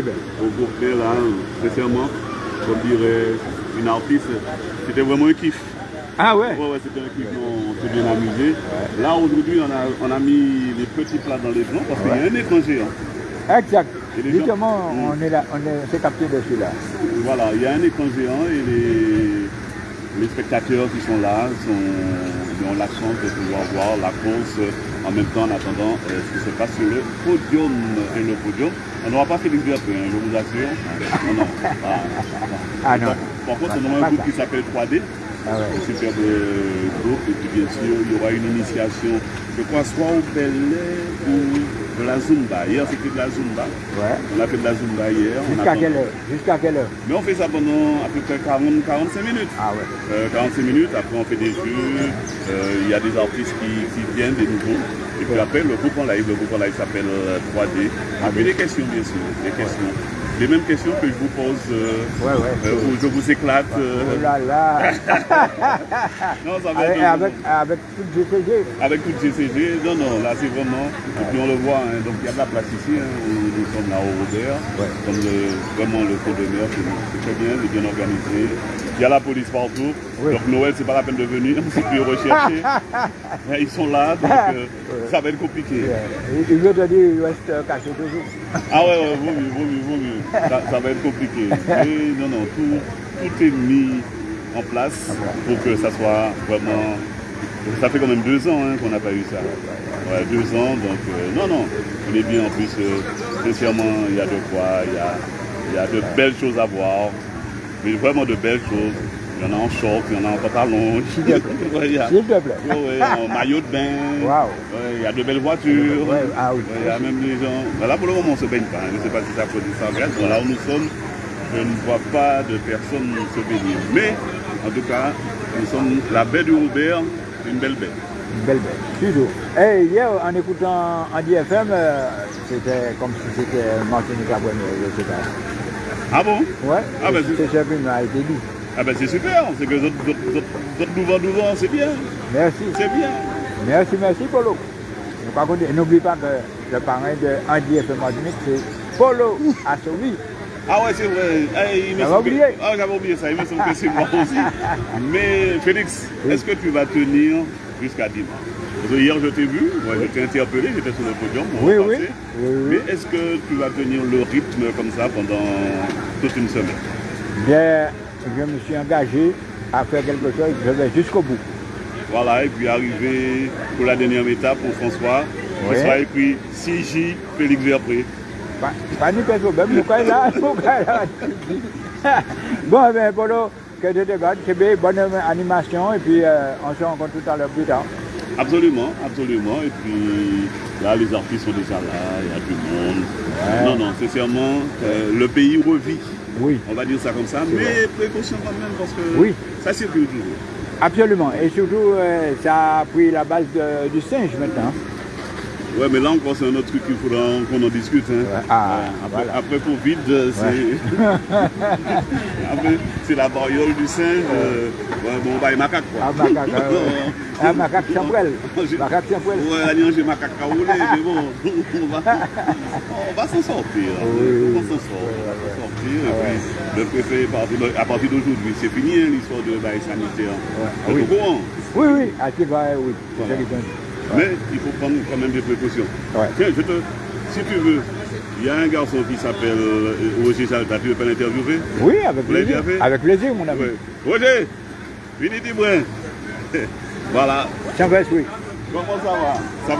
au groupe là, sincèrement, comme dirait une artiste, c'était vraiment un kiff. Ah ouais? Ouais, ouais, c'était un kiff, on s'est bien amusé. Là, aujourd'hui, on a, on a mis les petits plats dans les plans parce qu'il y a un écran géant. Exact. Justement, gens- on est là, on est, c'est capté de celui-là. Voilà, il y a un écran géant et les, les spectateurs qui sont là sont, ils ont la chance de pouvoir voir la course en même temps en attendant euh, ce qui se passe sur le podium. Et le podium, on n'aura pas Félix Bertrand, hein, je vous assure. Non, non. Ah non. Par contre, on aura un groupe qui s'appelle 3D. Ah ouais. Un superbe euh, groupe. Et puis bien sûr, il y aura une initiation, je crois, soit au Bel ou de la Zumba. Hier, c'était de la Zumba. Ouais. On a fait de la Zumba hier. Jusqu'à quelle heure? Jusqu'à quelle heure? Mais on fait ça pendant à peu près 40, 45 minutes. Ah ouais. Euh, 45 minutes, après on fait des jeux, euh, il y a des artistes qui, qui viennent, des nouveaux. Et puis après, le groupe en live, le groupe en live s'appelle euh, 3D. Et puis des questions, bien sûr, des questions. Les mêmes questions que je vous pose, euh, Ouais, ouais. euh, où je vous éclate. euh, Oh là là non, ça va avec, être- avec, avec tout GCG. avec tout GCG, non, non, là c'est vraiment, et puis on le voit, hein, donc il y a de la place ici, hein, où nous sommes là au Robert, comme le, vraiment le cours c'est c'est très bien, c'est bien organisé. Il y a la police partout, Oui. donc Noël c'est pas la peine de venir, c'est plus recherché. Mais Ils sont là, donc euh, ça va être compliqué. Il il veut te dire, il reste caché toujours. Ah ouais, ouais, vaut mieux, vaut mieux, vaut mieux. Ça, ça va être compliqué. Mais non, non, tout, tout est mis en place pour que ça soit vraiment. Ça fait quand même deux ans hein, qu'on n'a pas eu ça. Ouais, deux ans, donc euh, non, non, on est bien en plus. euh, sincèrement, il y a de quoi, il y a, il y a de belles choses à voir, mais vraiment de belles choses. Il y en a en short, il y en a en pantalon. S'il te plaît. En maillot de bain. Il y a de belles voitures. Ouais, ah oui. Il y a même des gens. Ben là, pour le moment, on ne se baigne pas. hein. Je ne sais pas si ça produit ça. Regarde, là où nous sommes, je ne vois pas de personnes se baigner. Mais, en tout cas, nous sommes la baie du Robert, une belle baie. Une belle bête. Toujours. Et hier, en écoutant Andy FM, euh, c'était comme si c'était Martinique à Buenos, je sais pas. Ah bon Ouais, Ah, ben, c'est été dit. Ah ben c'est super, c'est que les autres, autres, autres, autres nous vendent, nous vendent, c'est bien, Merci. c'est bien. Merci, merci, Polo. Par contre, n'oublie pas que le parrain de Andy FM Martinique, c'est Polo Assovi. Ah ouais, c'est vrai. Ah, que- oublié Ah, j'avais oublié ça. Il me semble que c'est moi aussi. Mais Félix, Oui. est-ce que tu vas tenir jusqu'à dimanche Parce que hier, je t'ai vu, moi, je t'ai interpellé, j'étais sur le podium. Oui, oui. passer. Oui, oui. Mais est-ce que tu vas tenir le rythme comme ça pendant toute une semaine? Bien, je me suis engagé à faire quelque chose, je vais jusqu'au bout. Voilà, et puis arriver pour la dernière étape pour François, Oui. qui sera écrit 6J Félix Verpré. Pas, pas ni personne, même là, là. Bon, bien, Polo, que Dieu te garde, c'est bien, bonne animation, et puis euh, on se rencontre tout à l'heure plus tard. Absolument, absolument. Et puis là, les artistes sont déjà là, il y a du monde. Ouais. Non, non, sincèrement, euh, le pays revit. Oui, On va dire ça comme ça, mais précaution quand même parce que Oui. ça circule toujours. absolument. Et surtout, euh, ça a pris la base de- du singe maintenant. Ouais, mais là encore, c'est un autre truc qu'il faudra qu'on en discute. hein. Ouais. Ah, Ouais, après, voilà. après Covid, euh, c'est la variole du singe. euh, ouais, bon, bah, les macaques quoi. Ah, macaque, ah, ouais. Ah, macaque. J'ai- Macaque. Ouais, la j'ai macaque rouler, mais bon, on va, on va s'en sortir. Oui. On va s'en sortir. On va s'en sortir. Et puis, le préfet, à partir d'aujourd'hui, c'est fini hein, l'histoire de bail sanitaire. Ouais. Êtes Oui. au courant? Oui, oui, à va, oui. Voilà. Mais il prendre quand même des précautions. Ouais. Tiens, je te, si tu veux, il y a un garçon qui s'appelle euh, Roger Salta, tu veux pas l'interviewer Oui, avec plaisir. Avec plaisir, mon ami. Roger, venez dis-moi. voilà. Oui. Comment ça va? Ça va